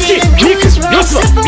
Skip, Nick, Russell.